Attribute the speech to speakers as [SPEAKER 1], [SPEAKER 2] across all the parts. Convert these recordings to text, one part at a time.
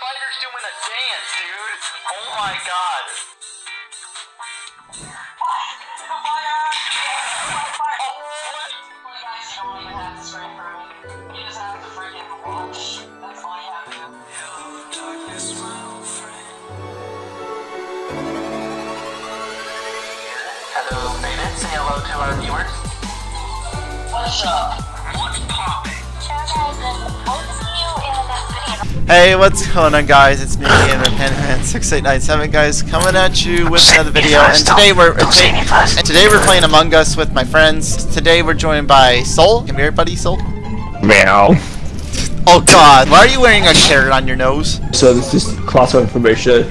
[SPEAKER 1] spider's doing a dance, dude. Oh my god. Hello, Faded. Say hello to our viewers. What's up? What's poppin'?
[SPEAKER 2] Hey, what's going on guys? It's me again, Penman6897 guys, coming at you with another video. And today we're and today we're playing Among Us with my friends. Today we're joined by Soul. Come here, buddy, Soul.
[SPEAKER 3] Meow.
[SPEAKER 2] Oh God, why are you wearing a carrot on your nose?
[SPEAKER 3] So this is class of information.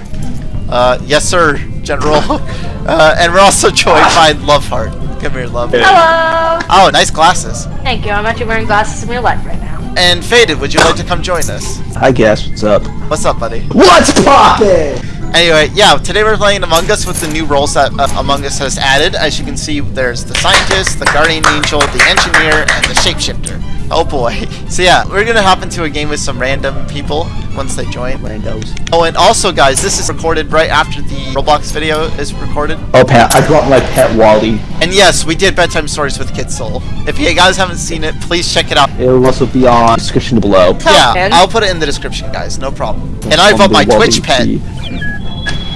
[SPEAKER 2] Uh, yes sir, General. Uh, and we're also joined by Loveheart. Come here, Love.
[SPEAKER 4] Hello!
[SPEAKER 2] Oh, nice glasses.
[SPEAKER 4] Thank you. I'm actually wearing glasses in real life right now.
[SPEAKER 2] And Faded, would you like to come join us?
[SPEAKER 3] I guess. What's up?
[SPEAKER 2] What's up, buddy?
[SPEAKER 3] What's poppin'?
[SPEAKER 2] Anyway, yeah, today we're playing Among Us with the new roles that uh, Among Us has added. As you can see, there's the scientist, the guardian angel, the engineer, and the shapeshifter. Oh boy. So yeah, we're gonna hop into a game with some random people once they join.
[SPEAKER 3] Randos.
[SPEAKER 2] Oh, and also guys, this is recorded right after the Roblox video is recorded.
[SPEAKER 3] Oh, Pat, I dropped my pet Wally.
[SPEAKER 2] And yes, we did bedtime stories with Kid Soul. If you guys haven't seen it, please check it out.
[SPEAKER 3] It will also be on description below.
[SPEAKER 2] Yeah,
[SPEAKER 4] man.
[SPEAKER 2] I'll put it in the description, guys. No problem. And I've got my Twitch pet,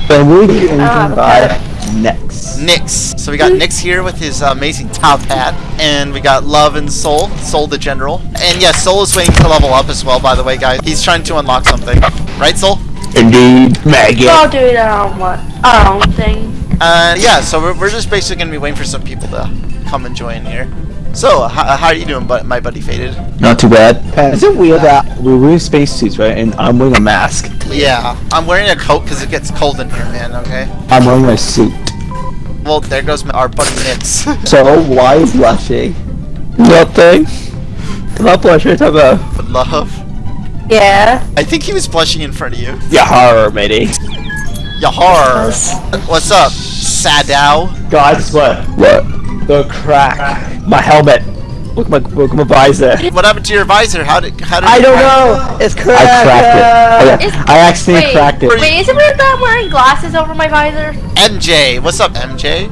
[SPEAKER 3] Then we'll be
[SPEAKER 4] Ah,
[SPEAKER 3] in by next.
[SPEAKER 2] Nix. So we got Nix here with his uh, amazing top hat, and we got Love and Soul, Soul the General. And yes, Soul is waiting to level up as well, by the way, guys. He's trying to unlock something. Right, Soul?
[SPEAKER 3] Indeed, Maggot.
[SPEAKER 4] I'll do it on what? Our own thing.
[SPEAKER 2] Uh, yeah, so we're, we're just basically going to be waiting for some people to come and join here. So, how, how are you doing, bu- my buddy Faded?
[SPEAKER 3] Not too bad. Pat, is it weird that we're wearing spacesuits, right? And I'm wearing a mask.
[SPEAKER 2] Yeah, I'm wearing a coat because it gets cold in here, man, okay?
[SPEAKER 3] I'm wearing a suit.
[SPEAKER 2] Well, there goes my, our buddy Nix.
[SPEAKER 3] So why is blushing? Nothing. Not blushing. Talk about.
[SPEAKER 2] But Love.
[SPEAKER 4] Yeah.
[SPEAKER 2] I think he was blushing in front of you.
[SPEAKER 3] Yeah, horror, matey.
[SPEAKER 2] Yahar! What's up, Sadow?
[SPEAKER 3] Guys, what? What? The crack. My helmet. Look at my look at my visor.
[SPEAKER 2] What happened to your visor? How did how did
[SPEAKER 3] I don't
[SPEAKER 2] crack?
[SPEAKER 3] know. It's cracked. I cracked it. I, oh, I accidentally
[SPEAKER 4] wait,
[SPEAKER 3] cracked it.
[SPEAKER 4] Wait, is it weird that I'm wearing glasses over my visor?
[SPEAKER 2] MJ, what's up, MJ?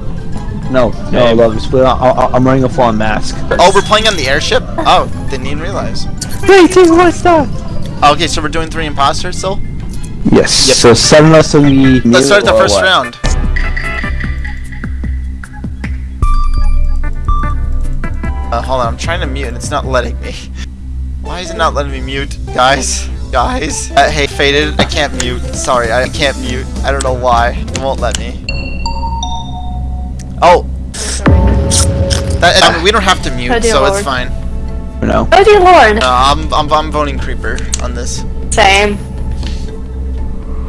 [SPEAKER 3] No, no, love. It's, I, I, I'm wearing a full mask.
[SPEAKER 2] Oh, we're playing on the airship? Oh, didn't even realize.
[SPEAKER 3] Three, two, one, start.
[SPEAKER 2] Okay, so we're doing three imposters still?
[SPEAKER 3] Yes. So seven of us will be.
[SPEAKER 2] Let's start the first
[SPEAKER 3] what?
[SPEAKER 2] round. Uh, hold on, I'm trying to mute and it's not letting me. Why is it not letting me mute? Guys, guys. Uh, hey, Faded, I can't mute. Sorry, I can't mute. I don't know why. It won't let me. Oh. That, I mean, we don't have to mute,
[SPEAKER 4] Oh, dear
[SPEAKER 2] so it's
[SPEAKER 4] Lord.
[SPEAKER 2] fine.
[SPEAKER 3] No.
[SPEAKER 4] Oh dear lord.
[SPEAKER 2] No, I'm, I'm, I'm voting Creeper on this.
[SPEAKER 4] Same.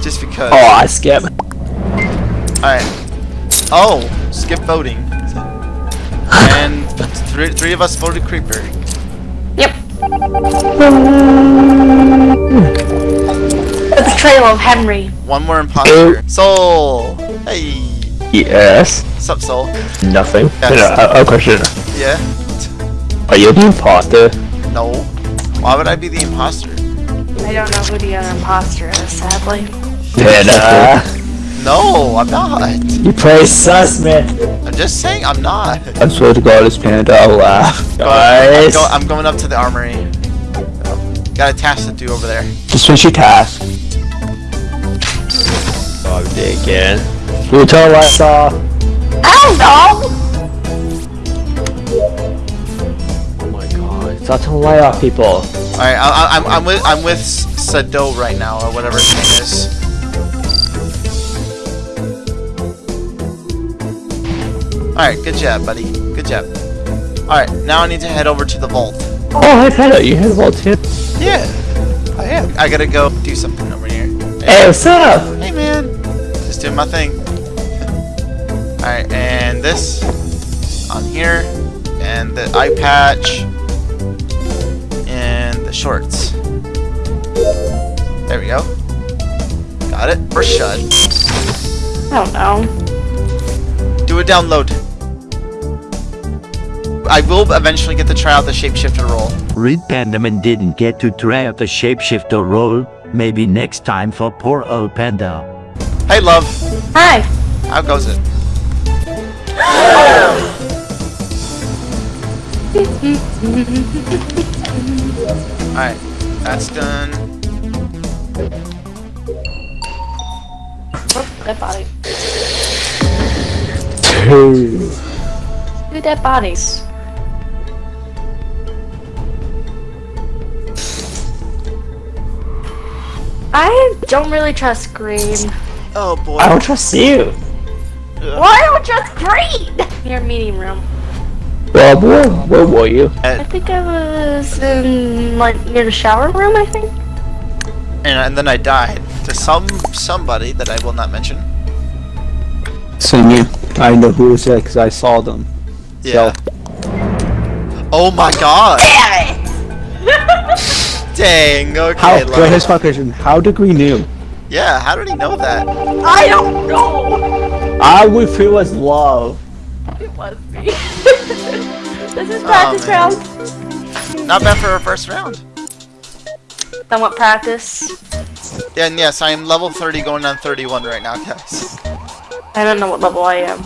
[SPEAKER 2] Just because.
[SPEAKER 3] Oh, I skip.
[SPEAKER 2] Alright. Oh, skip voting. And three, three of us voted Creeper.
[SPEAKER 4] Yep. The trail of Henry.
[SPEAKER 2] One more imposter. Soul! Hey!
[SPEAKER 3] Yes.
[SPEAKER 2] What's up, Soul?
[SPEAKER 3] Nothing.
[SPEAKER 2] Yes.
[SPEAKER 3] No, a, a question.
[SPEAKER 2] Yeah?
[SPEAKER 3] Are you the imposter?
[SPEAKER 2] No. Why would I be the imposter?
[SPEAKER 4] I don't know who the other imposter is, sadly.
[SPEAKER 3] Then, uh,
[SPEAKER 2] No, I'm not.
[SPEAKER 3] you play sus, man.
[SPEAKER 2] I'm just saying I'm not.
[SPEAKER 3] I swear to God, this panda, I'll laugh.
[SPEAKER 2] I'm, go- I'm going up to the armory. Got a task to do over there.
[SPEAKER 3] Just finish your task. Oh, again. You tell what I saw.
[SPEAKER 4] I don't know!
[SPEAKER 3] Oh my god. Stop telling lie off people.
[SPEAKER 2] Alright, I, I, I'm, I'm with I'm with Sado right now, or whatever his name is. Alright, good job, buddy. Good job. Alright, now I need to head over to the vault.
[SPEAKER 3] Oh, hey, Panda, you had a vault tip.
[SPEAKER 2] Yeah, oh, I am. I gotta go do something over here.
[SPEAKER 3] Hey, what's up?
[SPEAKER 2] Hey, man. Just doing my thing. Alright, and this on here, and the eye patch, and the shorts. There we go. Got it. Shut.
[SPEAKER 4] I don't know.
[SPEAKER 2] Do a download. I will eventually get to try out the shapeshifter role.
[SPEAKER 5] Reed Pandaman didn't get to try out the shapeshifter role, Maybe next time for poor old Panda.
[SPEAKER 2] Hey, love.
[SPEAKER 4] Hi.
[SPEAKER 2] How goes it? Alright, that's done.
[SPEAKER 4] Oh, dead body.
[SPEAKER 3] Two.
[SPEAKER 4] Two dead bodies. I don't really trust green.
[SPEAKER 2] Oh boy.
[SPEAKER 3] I don't trust you.
[SPEAKER 4] Why don't trust green? Your meeting room.
[SPEAKER 3] Well, where, where were you?
[SPEAKER 4] I think I was in like near the shower room. I think.
[SPEAKER 2] and, and then I died to some somebody that I will not mention.
[SPEAKER 3] Same you. I know who was there because I saw them.
[SPEAKER 2] Yeah. Oh my god. Dang. Okay.
[SPEAKER 3] How?
[SPEAKER 2] love.
[SPEAKER 3] Wait, here's my question. How did we knew?
[SPEAKER 2] Yeah. How did he know that?
[SPEAKER 4] I don't know.
[SPEAKER 3] I would feel as love.
[SPEAKER 4] It was me. this is practice oh,
[SPEAKER 2] man.
[SPEAKER 4] round.
[SPEAKER 2] Not bad for a first round.
[SPEAKER 4] Somewhat practice.
[SPEAKER 2] Yeah, and yes, I am level 30 going on 31 right now, guys.
[SPEAKER 4] I don't know what level I am.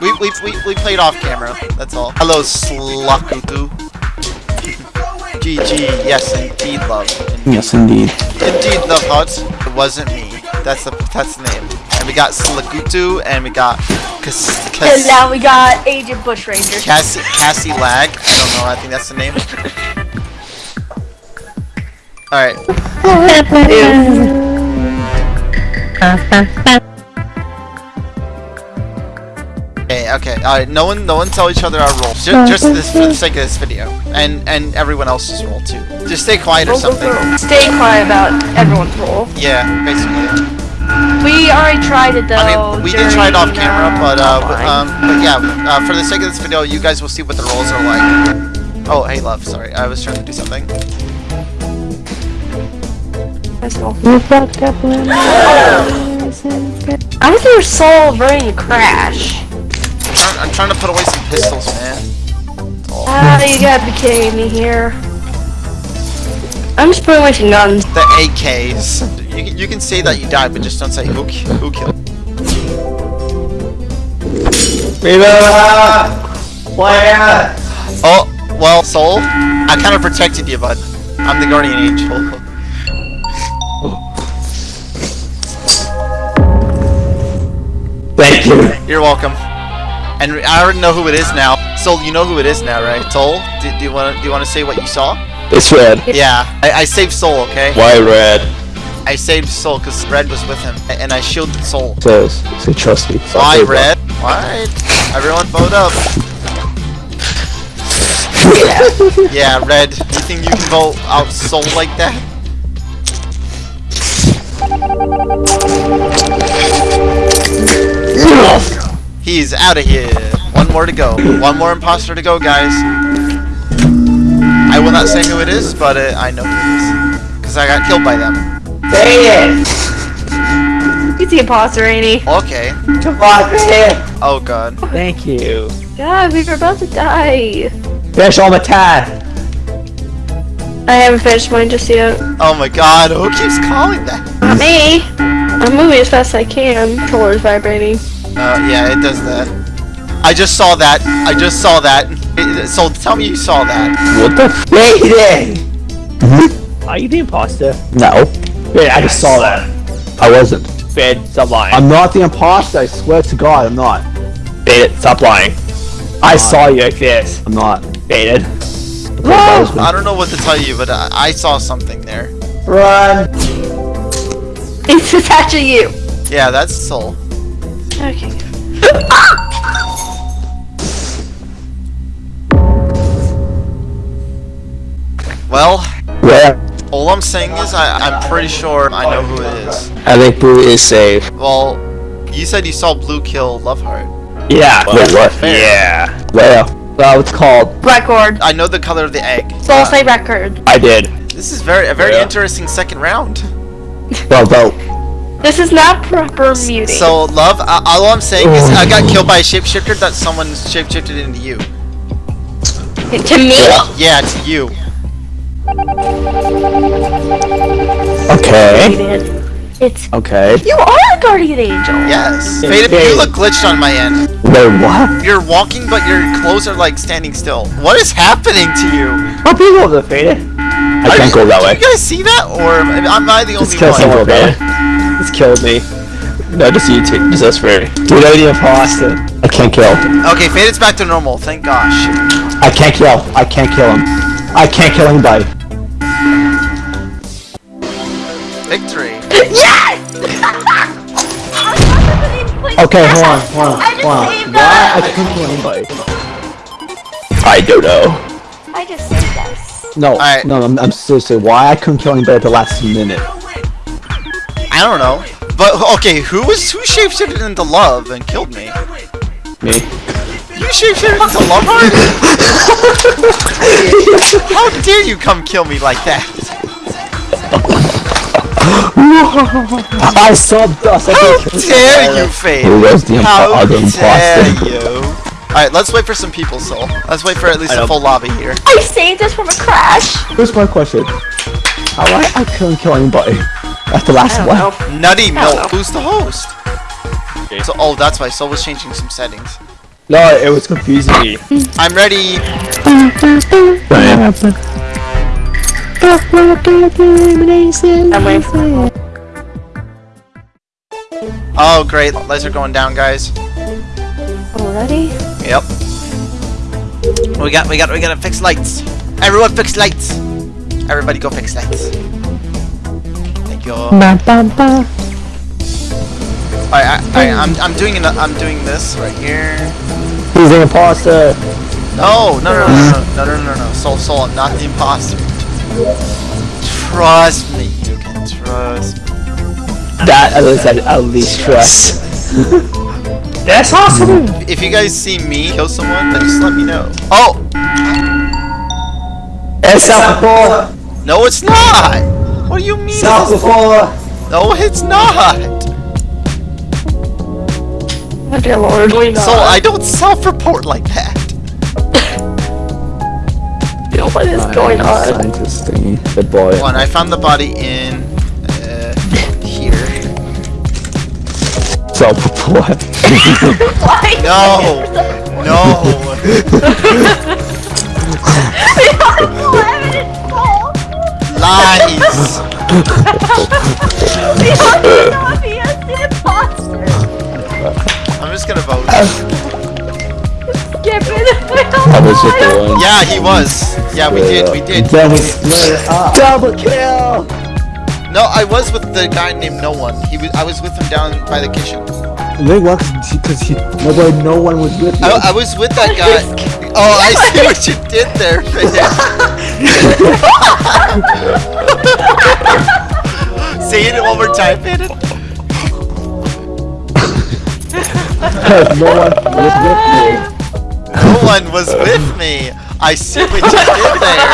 [SPEAKER 2] We, we, we, we played off camera, that's all. Hello, Slakutu. GG, yes, indeed, love.
[SPEAKER 3] Yes, indeed.
[SPEAKER 2] Indeed, love hut. It wasn't me. That's the that's the name. And we got Slakutu, and we got Kas,
[SPEAKER 4] And now we got Agent Bushranger.
[SPEAKER 2] Cassie, Cassie Lag. I don't know, I think that's the name. Alright, Okay, okay. Alright, no one no one tell each other our roles. Just, just this for the sake of this video. And and everyone else's role too. Just stay quiet or something.
[SPEAKER 4] Stay quiet about everyone's role.
[SPEAKER 2] Yeah, basically.
[SPEAKER 4] We already tried it though.
[SPEAKER 2] I mean, we did try it off camera, but uh, w- um, but yeah, uh, for the sake of this video, you guys will see what the roles are like. Oh, hey, love. Sorry, I was trying to do something.
[SPEAKER 4] That's all. I was your soul burning crash.
[SPEAKER 2] I'm trying, I'm trying to put away some pistols, man. That's all.
[SPEAKER 4] Ah, you gotta be kidding me here. I'm just putting away some guns.
[SPEAKER 2] The AKs. You can, you can say that you died, but just don't say who who killed. Oh, well, Soul, I kind of protected you, bud. I'm the guardian angel.
[SPEAKER 3] Thank you.
[SPEAKER 2] You're welcome. And I already know who it is now. Soul, you know who it is now, right? Soul, do, do you want to do you want to say what you saw?
[SPEAKER 3] It's red.
[SPEAKER 2] Yeah, I, I saved Soul, okay?
[SPEAKER 3] Why red?
[SPEAKER 2] I saved Soul because Red was with him, and I shielded Soul.
[SPEAKER 3] Says, say trust me. So
[SPEAKER 2] Why
[SPEAKER 3] I
[SPEAKER 2] Red? What? Everyone vote up. Yeah, Red. You think you can vote out Soul like that? He's out of here. One more to go. One more imposter to go, guys. I will not say who it is, but uh, I know who it is. Because I got killed by them.
[SPEAKER 4] He's the imposter, ain't he?
[SPEAKER 2] Okay.
[SPEAKER 3] Come on, man.
[SPEAKER 2] Oh god.
[SPEAKER 3] Thank you.
[SPEAKER 4] God, we were about to die.
[SPEAKER 3] Finish all my time.
[SPEAKER 4] I haven't finished mine just yet.
[SPEAKER 2] Oh my god. Who keeps calling that?
[SPEAKER 4] Not me. I'm moving as fast as I can. Controller's vibrating.
[SPEAKER 2] Uh, yeah, it does that. I just saw that. I just saw that. It- so tell me you saw that.
[SPEAKER 3] What the f- Are you the imposter? No. Wait, I just saw that. I wasn't. Fed, stop lying. I'm not the imposter, I swear to god, I'm not. Bait stop lying. I saw you like this. I'm not. Baited.
[SPEAKER 2] I don't know what to tell you, but I, I saw something there.
[SPEAKER 3] Run!
[SPEAKER 4] It's attaching you.
[SPEAKER 2] Yeah, that's Soul.
[SPEAKER 4] Okay.
[SPEAKER 2] Well,
[SPEAKER 3] Where?
[SPEAKER 2] all I'm saying is I, I'm pretty sure I know who it is.
[SPEAKER 3] I think Blue is safe.
[SPEAKER 2] Well, you said you saw Blue kill Loveheart.
[SPEAKER 3] Yeah. Wait, what?
[SPEAKER 2] Fair.
[SPEAKER 3] Yeah. Well. Uh, what's it called?
[SPEAKER 4] Record.
[SPEAKER 2] I know the color of the egg.
[SPEAKER 4] So I'll say record.
[SPEAKER 3] I did.
[SPEAKER 2] This is very a very
[SPEAKER 3] Yeah.
[SPEAKER 2] interesting second round.
[SPEAKER 3] Well, vote.
[SPEAKER 4] This is not proper muting.
[SPEAKER 2] So, Love, uh, all I'm saying is I got killed by a shapeshifter that someone shapeshifted into you.
[SPEAKER 4] to me?
[SPEAKER 2] Yeah, to you.
[SPEAKER 3] Okay.
[SPEAKER 4] It's
[SPEAKER 3] Okay.
[SPEAKER 4] you are a guardian angel.
[SPEAKER 2] Yes.
[SPEAKER 3] Yeah,
[SPEAKER 2] Faded, you look glitched on my end.
[SPEAKER 3] Wait, what?
[SPEAKER 2] You're walking, but your clothes are like standing still. What is happening to you?
[SPEAKER 3] What people the faded? I can't go that
[SPEAKER 2] Do
[SPEAKER 3] way.
[SPEAKER 2] you guys see that, or am I the only
[SPEAKER 3] Just
[SPEAKER 2] only
[SPEAKER 3] kill
[SPEAKER 2] one?
[SPEAKER 3] someone, faded. Just killed me. No, just you two. Just us three. Dude, I'm the imposter. I can't kill.
[SPEAKER 2] Okay, Faded's back to normal. Thank gosh.
[SPEAKER 3] I can't kill. I can't kill him. I can't kill anybody.
[SPEAKER 2] Victory. Yes!
[SPEAKER 3] okay, hold on, hold on,
[SPEAKER 4] I just
[SPEAKER 3] hold on.
[SPEAKER 4] saved
[SPEAKER 3] Why I
[SPEAKER 4] us.
[SPEAKER 3] couldn't kill anybody? I don't know.
[SPEAKER 4] I just saved us.
[SPEAKER 3] No,
[SPEAKER 2] Alright.
[SPEAKER 3] no, I'm, I'm seriously. Why I couldn't kill anybody at the last minute?
[SPEAKER 2] I don't know. But okay, who was who shapeshifted into love and killed me?
[SPEAKER 3] Me.
[SPEAKER 2] You shapeshifted into love heart? How dare you come kill me like that?
[SPEAKER 3] I saw dust. I
[SPEAKER 2] How
[SPEAKER 3] couldn't kill
[SPEAKER 2] dare
[SPEAKER 3] anybody.
[SPEAKER 2] you, Fade?
[SPEAKER 3] Who was the impo-
[SPEAKER 2] How
[SPEAKER 3] other
[SPEAKER 2] dare you? Alright, let's wait for some people, Soul. Let's wait for at least
[SPEAKER 3] I
[SPEAKER 2] a full lobby here.
[SPEAKER 4] I saved us from a crash.
[SPEAKER 3] Here's my question. How I, I couldn't kill anybody at the last one?
[SPEAKER 4] know.
[SPEAKER 2] Nutty Milk, who's the host? So, oh, that's why Soul was changing some settings.
[SPEAKER 3] No, it was confusing me.
[SPEAKER 2] I'm ready.
[SPEAKER 4] I'm
[SPEAKER 2] Oh, great. Lights are going down, guys.
[SPEAKER 4] already.
[SPEAKER 2] Yep. We got, we got, we gotta fix lights. Everyone fix lights. Everybody go fix lights. Thank you. Alright, I, I, I'm, I'm doing, an, I'm doing this right here.
[SPEAKER 3] He's the imposter.
[SPEAKER 2] No, no, no, no, no, no, no, no, no. Soul, soul, I'm not the imposter. Trust me, you can trust me.
[SPEAKER 3] That at least, at least trust. That's awesome.
[SPEAKER 2] If you guys see me kill someone, then just let me know. Oh,
[SPEAKER 3] It's self before.
[SPEAKER 2] no, it's not. What do you mean?
[SPEAKER 3] Self before.
[SPEAKER 2] No, it's not.
[SPEAKER 4] Oh dear lord.
[SPEAKER 2] So I don't self-report like that.
[SPEAKER 4] You know what is going on?
[SPEAKER 3] Scientist thingy. Good boy.
[SPEAKER 2] One, I found the body in uh, here.
[SPEAKER 3] Self before.
[SPEAKER 4] Why?
[SPEAKER 2] No, no. Lies. I'm just gonna vote.
[SPEAKER 3] I was just the one.
[SPEAKER 2] Yeah, he was. Yeah, we did. We did.
[SPEAKER 3] Then we split up. Double kill.
[SPEAKER 2] No, I was with the guy named No One. He was. I was with him down by the kitchen.
[SPEAKER 3] They won because he, nobody, no one was with me.
[SPEAKER 2] I, I was with that guy. Oh, I see what you did there, Finn. Say it one more time, Finn.
[SPEAKER 3] Because no one was with me.
[SPEAKER 2] No one was with me. I see what you did there.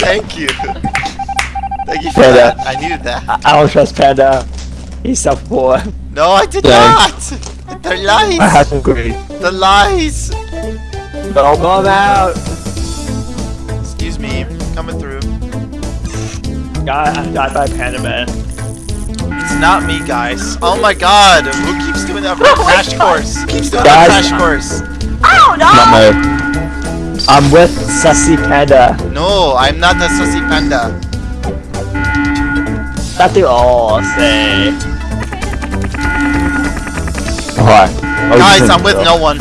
[SPEAKER 2] Thank you. Thank you for
[SPEAKER 3] Panda.
[SPEAKER 2] that. I needed that.
[SPEAKER 3] I don't trust Panda. He's a before.
[SPEAKER 2] No, I did
[SPEAKER 3] Yeah.
[SPEAKER 2] not. They're
[SPEAKER 3] I
[SPEAKER 2] lies.
[SPEAKER 3] have to agree.
[SPEAKER 2] The lies.
[SPEAKER 3] No, come out.
[SPEAKER 2] Excuse me. Coming through.
[SPEAKER 3] God, I got by Panda Man.
[SPEAKER 2] It's not me, guys. Oh my god. Who keeps doing that for a crash course? Who keeps doing
[SPEAKER 3] Guys.
[SPEAKER 2] that crash course?
[SPEAKER 4] Oh no!
[SPEAKER 3] Not me. I'm with Sassy Panda.
[SPEAKER 2] No, I'm not a sussy panda.
[SPEAKER 3] That they all say. Alright.
[SPEAKER 2] Guys, I'm with no one.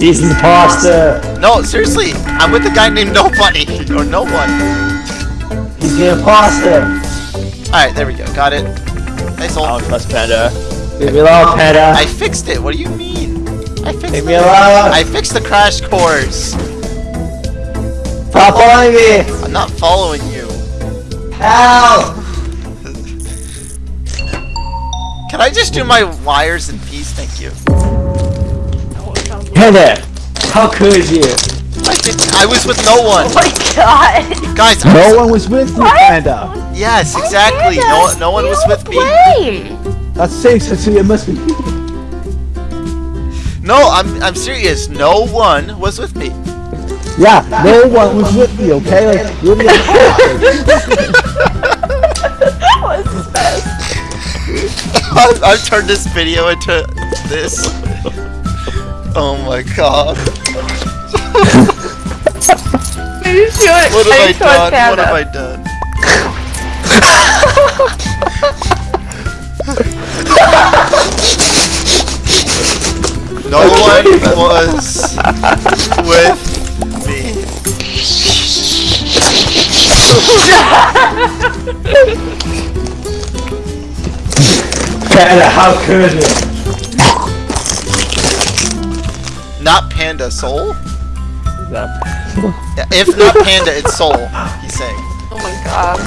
[SPEAKER 3] He's an imposter.
[SPEAKER 2] No, seriously. I'm with a guy named Nobody. Or no one.
[SPEAKER 3] He's the imposter.
[SPEAKER 2] Alright, there we go. Got it. Nice
[SPEAKER 3] I
[SPEAKER 2] old.
[SPEAKER 3] don't trust Panda. Leave me alone, Panda.
[SPEAKER 2] I fixed it. What do you mean? I fixed
[SPEAKER 3] Leave
[SPEAKER 2] it.
[SPEAKER 3] me alone.
[SPEAKER 2] I fixed the crash course.
[SPEAKER 3] Stop following me.
[SPEAKER 2] I'm not following you.
[SPEAKER 3] Help.
[SPEAKER 2] Can I just do my wires in peace? Thank you.
[SPEAKER 3] Panda. How could you?
[SPEAKER 2] I did. I was with no one.
[SPEAKER 4] Oh my god!
[SPEAKER 2] Guys, I
[SPEAKER 3] No
[SPEAKER 2] was-
[SPEAKER 3] one was with me,
[SPEAKER 4] What?
[SPEAKER 3] Panda.
[SPEAKER 2] Yes, exactly. No, no one was with me.
[SPEAKER 4] Blame.
[SPEAKER 3] That's safe, so it must be you.
[SPEAKER 2] No, I'm I'm serious. No one was with me.
[SPEAKER 3] Yeah, no one was with me, okay? Like,
[SPEAKER 2] I've, I've turned this video into this. Oh my god.
[SPEAKER 4] Maybe she would-
[SPEAKER 2] What have I
[SPEAKER 4] maybe she would
[SPEAKER 2] done? What have I done? no one was with me.
[SPEAKER 3] Panda, how could you?
[SPEAKER 2] Not Panda, Soul?
[SPEAKER 3] Yeah.
[SPEAKER 2] Yeah, if not Panda, it's Soul, he's saying.
[SPEAKER 4] Oh my god.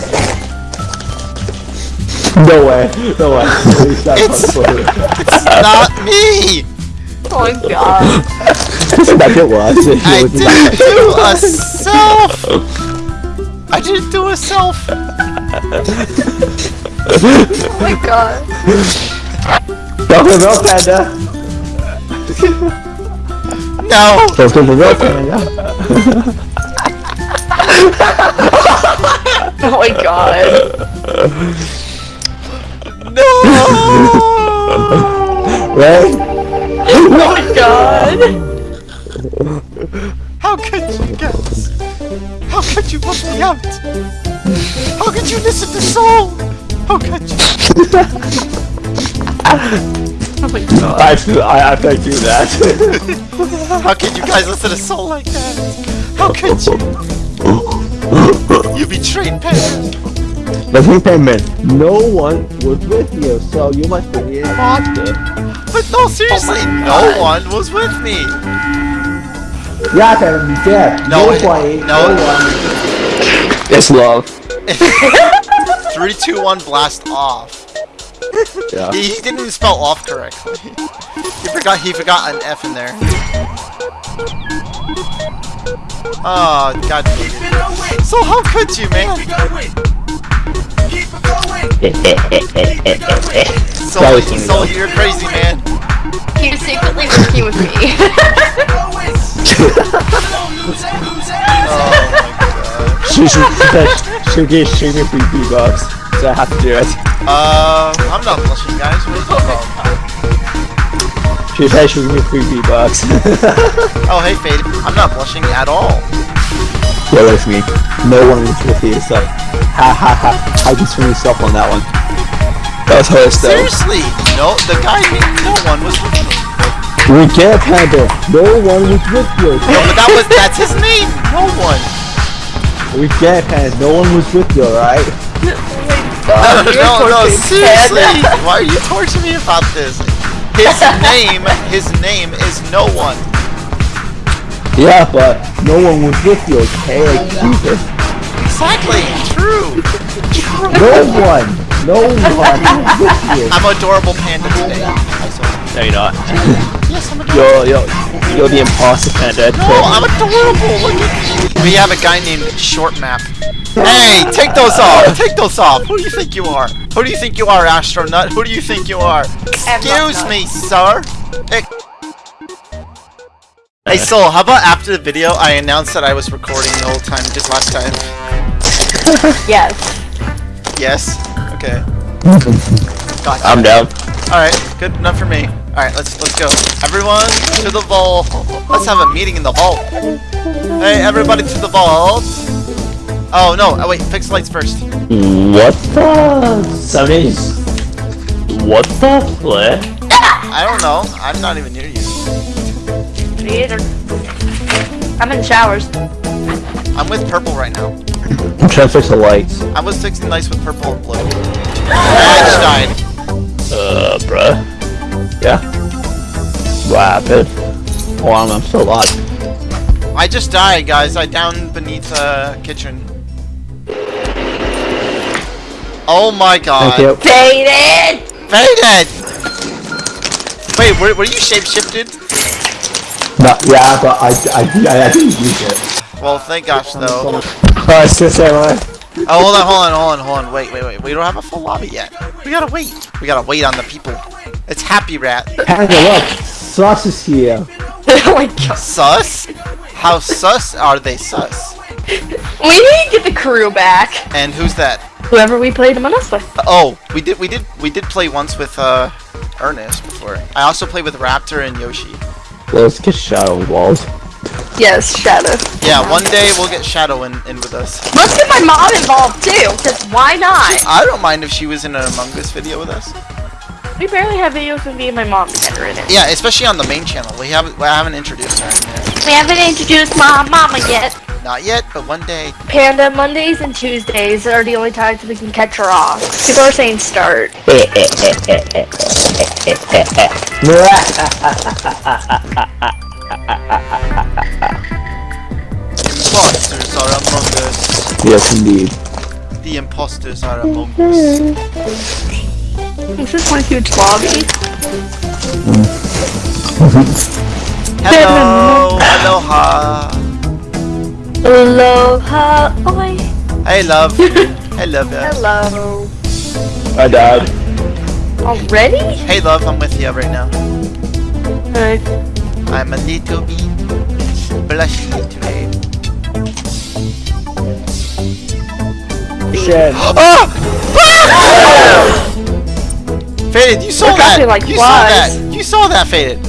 [SPEAKER 3] No way, no way. Please,
[SPEAKER 2] It's-
[SPEAKER 3] not.
[SPEAKER 2] It's not me!
[SPEAKER 4] Oh my god.
[SPEAKER 3] That it was. It
[SPEAKER 2] I
[SPEAKER 3] was
[SPEAKER 2] didn't do a self! I didn't do a self!
[SPEAKER 4] Oh my god.
[SPEAKER 3] Don't give up, Panda.
[SPEAKER 2] No!
[SPEAKER 3] Don't give up, Panda.
[SPEAKER 4] Oh my god.
[SPEAKER 2] No!
[SPEAKER 3] Right?
[SPEAKER 4] Oh my god.
[SPEAKER 2] How could you guys? How could you put me out? How could you listen to Soul? How could you?
[SPEAKER 4] Oh god.
[SPEAKER 3] I, I, I thank you that.
[SPEAKER 2] How can you guys listen to a Soul like that? How could you? You betrayed Panda!
[SPEAKER 3] Listen, Penman, no one was with you, so you must be imposter.
[SPEAKER 2] But no, seriously, oh no one was with me!
[SPEAKER 3] Yeah, you did.
[SPEAKER 2] No, it-
[SPEAKER 3] Nobody,
[SPEAKER 2] no.
[SPEAKER 3] one. It's love.
[SPEAKER 2] 3, 2, 1, blast off.
[SPEAKER 3] Yeah.
[SPEAKER 2] He, he didn't even spell off correctly. He forgot he forgot an F in there. Oh god. So how could you, man? So,
[SPEAKER 3] That was funny,
[SPEAKER 2] so you're crazy, man.
[SPEAKER 4] He was secretly working with me.
[SPEAKER 2] Oh
[SPEAKER 3] She should, she'll get me free V-Bucks, so I have to do it.
[SPEAKER 2] Uh, I'm not blushing, guys. What are you talking about?
[SPEAKER 3] She said she'll give me free V-Bucks.
[SPEAKER 2] Oh, hey, Fade. I'm not blushing at all.
[SPEAKER 3] yeah, with me. No one was with you, so ha ha ha. I just swing yourself on that one. That was hilarious though.
[SPEAKER 2] Seriously, no, the guy no one was with me.
[SPEAKER 3] We get Panda. No one was with you.
[SPEAKER 2] No, but that was that's his name. No one.
[SPEAKER 3] We get Panda. No one was with you, alright?
[SPEAKER 2] No, no, no, seriously. Why are you torturing me about this? His name, his name is no one.
[SPEAKER 3] Yeah, but no one was with you, okay? Like, Jesus.
[SPEAKER 2] Exactly. True.
[SPEAKER 3] No one. No one was with you.
[SPEAKER 2] I'm adorable panda today. I saw it.
[SPEAKER 3] No, you're not.
[SPEAKER 2] Yes, I'm adorable.
[SPEAKER 3] You're, you're, you're the imposter Panda.
[SPEAKER 2] No, I'm adorable. Look at. We have a guy named Short Map. Hey, take those off. Take those off. Who do you think you are? Who do you think you are, astronaut? Who do you think you are? Excuse me, sir. Ex- Hey, Soul, how about after the video I announced that I was recording the whole time, just last time?
[SPEAKER 4] Yes.
[SPEAKER 2] Yes? Okay. Gotcha.
[SPEAKER 3] I'm down.
[SPEAKER 2] Alright, good enough for me. Alright, let's let's go. Everyone to the vault. Let's have a meeting in the vault. Hey, everybody to the vault. Oh no, oh wait, fix the lights first.
[SPEAKER 3] What the? Seventies. What the flip?
[SPEAKER 2] I don't know. I'm not even near you.
[SPEAKER 4] Me either. I'm in showers.
[SPEAKER 2] I'm with purple right now.
[SPEAKER 3] I'm trying to fix the lights.
[SPEAKER 2] I was fixing lights with purple and blue. I just died.
[SPEAKER 3] Uh, bruh. Yeah. What happened? Oh, I'm, I'm still alive.
[SPEAKER 2] I just died, guys. I downed beneath the kitchen. Oh my god.
[SPEAKER 3] Thank you.
[SPEAKER 4] Faded!
[SPEAKER 2] Faded! Wait, were, were you shapeshifted?
[SPEAKER 3] No, yeah, but I, I, I, I didn't use it.
[SPEAKER 2] Well, thank gosh, though.
[SPEAKER 3] Oh, I still say what?
[SPEAKER 2] Oh, hold on, hold on, hold on, hold on. Wait, wait, wait. We don't have a full lobby yet. We gotta wait. We gotta wait on the people. It's Happy Rat.
[SPEAKER 3] Panda, look! Sauce is here.
[SPEAKER 4] oh my god.
[SPEAKER 2] Sus? How sus are they sus?
[SPEAKER 4] We need to get the crew back.
[SPEAKER 2] And who's that?
[SPEAKER 4] Whoever we played Among Us with.
[SPEAKER 2] Oh, we did we did we did play once with uh Ernest before. I also played with Raptor and Yoshi.
[SPEAKER 3] Let's get shadow walls.
[SPEAKER 4] Yes, Shadow.
[SPEAKER 2] Yeah, one day we'll get Shadow in, in with us.
[SPEAKER 4] Let's get my mom involved too, because why not?
[SPEAKER 2] I don't mind if she was in an Among Us video with us.
[SPEAKER 4] We barely have videos of me and my mom together in it.
[SPEAKER 2] Yeah, especially on the main channel. We haven't we haven't introduced her in.
[SPEAKER 4] We haven't introduced my mama yet.
[SPEAKER 2] Not yet, but one day.
[SPEAKER 4] Panda, Mondays and Tuesdays are the only times we can catch her off. People are saying start.
[SPEAKER 2] Imposters are among us.
[SPEAKER 3] yes, indeed.
[SPEAKER 2] The imposters are among us.
[SPEAKER 4] Is this my huge lobby?
[SPEAKER 2] Hello, aloha.
[SPEAKER 4] Aloha, oh, oi.
[SPEAKER 2] Hey, love. Hey, love. ya.
[SPEAKER 4] Hello.
[SPEAKER 3] I died.
[SPEAKER 4] Already?
[SPEAKER 2] Hey, love. I'm with you right now.
[SPEAKER 4] Hi.
[SPEAKER 2] I'm a little bit blushy today.
[SPEAKER 3] Shed.
[SPEAKER 2] Ah! Faded, you saw
[SPEAKER 4] We're
[SPEAKER 2] that.
[SPEAKER 4] like
[SPEAKER 2] you saw that. You saw that, Faded.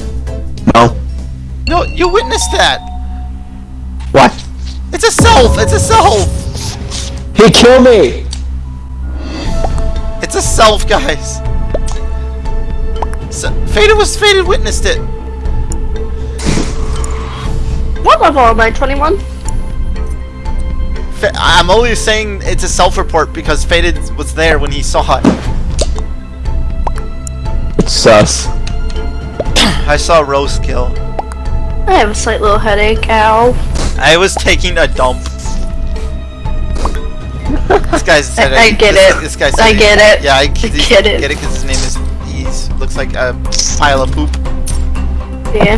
[SPEAKER 3] No.
[SPEAKER 2] No, you witnessed that.
[SPEAKER 3] What?
[SPEAKER 2] It's a self. It's a self.
[SPEAKER 3] He killed me.
[SPEAKER 2] It's a self, guys. So, Faded was Faded witnessed it.
[SPEAKER 4] What level am I? 21?
[SPEAKER 2] I'm only saying it's a self-report because Faded was there when he saw it.
[SPEAKER 3] It's sus.
[SPEAKER 2] I saw Rose kill.
[SPEAKER 4] I have a slight little headache. Ow.
[SPEAKER 2] I was taking a dump. This guy's said
[SPEAKER 4] I- I get
[SPEAKER 2] this,
[SPEAKER 4] it.
[SPEAKER 2] This guy said
[SPEAKER 4] I get it.
[SPEAKER 2] Yeah, I,
[SPEAKER 4] I
[SPEAKER 2] get
[SPEAKER 4] get it.
[SPEAKER 2] Get it because his name is He looks like a pile of poop.
[SPEAKER 4] Yeah.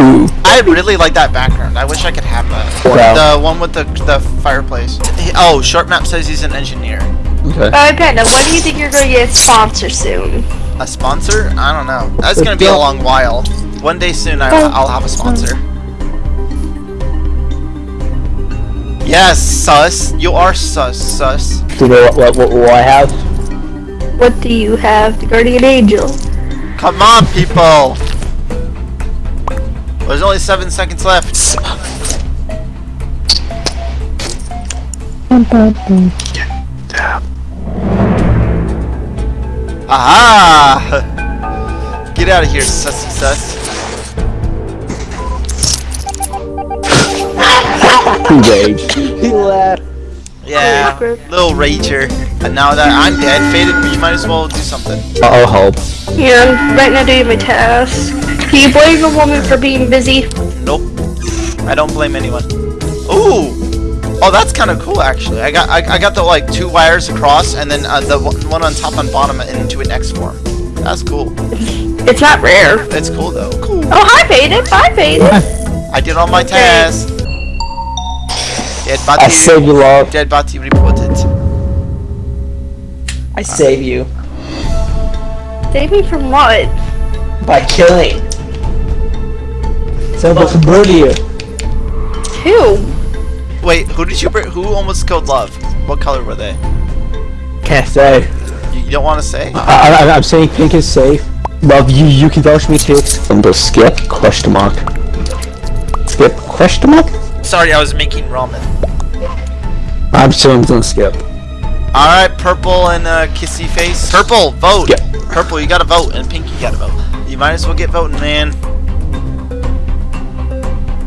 [SPEAKER 3] Poo.
[SPEAKER 2] I really like that background. I wish I could have that.
[SPEAKER 3] Wow.
[SPEAKER 2] The one with the the fireplace. Oh, short map says he's an engineer.
[SPEAKER 3] Okay.
[SPEAKER 4] Oh, Alright, Panda, when do you think you're gonna get a sponsor soon?
[SPEAKER 2] A sponsor? I don't know. That's gonna be a long while. One day soon, I, oh. I'll have a sponsor. Yes, sus. You are sus, sus.
[SPEAKER 3] Do you know what, what, what, what I have?
[SPEAKER 4] What do you have? The Guardian Angel.
[SPEAKER 2] Come on, people. There's only seven seconds left. Aha! Get out of here, sussy sus.
[SPEAKER 3] He raged. He left.
[SPEAKER 2] Yeah, little rager. And now that I'm dead, faded, you might as well do something.
[SPEAKER 3] I'll help.
[SPEAKER 4] Yeah, I'm right now doing my task. Can you blame a woman for being busy?
[SPEAKER 2] Nope. I don't blame anyone. Ooh! Oh, that's kind of cool, actually. I got I, I got the like two wires across, and then uh, the one one on top and bottom into an X form. That's cool.
[SPEAKER 4] It's not rare.
[SPEAKER 2] It's cool though. Cool.
[SPEAKER 4] Oh, hi, Peyton. Hi, Peyton.
[SPEAKER 2] I did all my tasks. Dead body.
[SPEAKER 3] I save you, love.
[SPEAKER 2] Dead body reported.
[SPEAKER 6] I save you
[SPEAKER 4] Save me from what?
[SPEAKER 6] by killing. Someone to murder you.
[SPEAKER 4] Two.
[SPEAKER 2] Wait, who did you? br- Who almost killed Love? What color were they?
[SPEAKER 3] Can't say.
[SPEAKER 2] You, you don't want to say?
[SPEAKER 3] I, I, I'm saying pink is safe. Love, you you can vouch for me too. I'm gonna skip question mark. Skip question mark?
[SPEAKER 2] Sorry, I was making ramen.
[SPEAKER 3] I'm sure I'm gonna skip.
[SPEAKER 2] All right, purple and uh, kissy face. Purple, vote.
[SPEAKER 3] Yeah.
[SPEAKER 2] Purple, you gotta vote, and pink, you gotta vote. You might as well get voting, man.